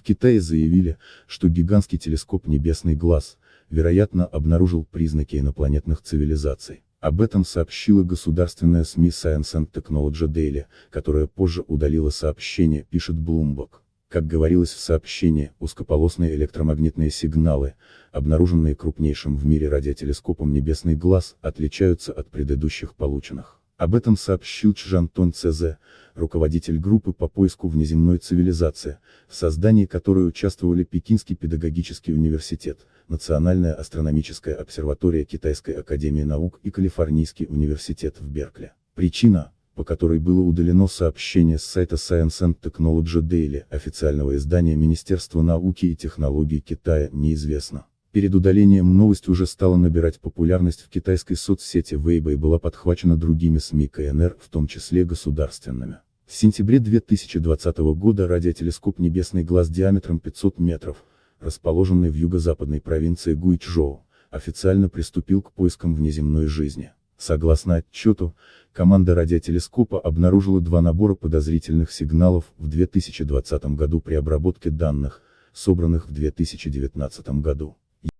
В Китае заявили, что гигантский телескоп «Небесный глаз», вероятно, обнаружил признаки инопланетных цивилизаций. Об этом сообщила государственная СМИ Science and Technology Daily, которая позже удалила сообщение, пишет Bloomberg. Как говорилось в сообщении, узкополосные электромагнитные сигналы, обнаруженные крупнейшим в мире радиотелескопом «Небесный глаз», отличаются от предыдущих полученных. Об этом сообщил Чжантон Цезе, руководитель группы по поиску внеземной цивилизации, в создании которой участвовали Пекинский педагогический университет, Национальная астрономическая обсерватория Китайской академии наук и Калифорнийский университет в Беркли. Причина, по которой было удалено сообщение с сайта Science and Technology Daily, официального издания Министерства науки и технологий Китая, неизвестно. Перед удалением новость уже стала набирать популярность в китайской соцсети Weibo и была подхвачена другими СМИ КНР, в том числе государственными. В сентябре 2020 года радиотелескоп «Небесный глаз» диаметром 500 метров, расположенный в юго-западной провинции Гуйчжоу, официально приступил к поискам внеземной жизни. Согласно отчету, команда радиотелескопа обнаружила два набора подозрительных сигналов в 2020 году при обработке данных, собранных в 2019 году.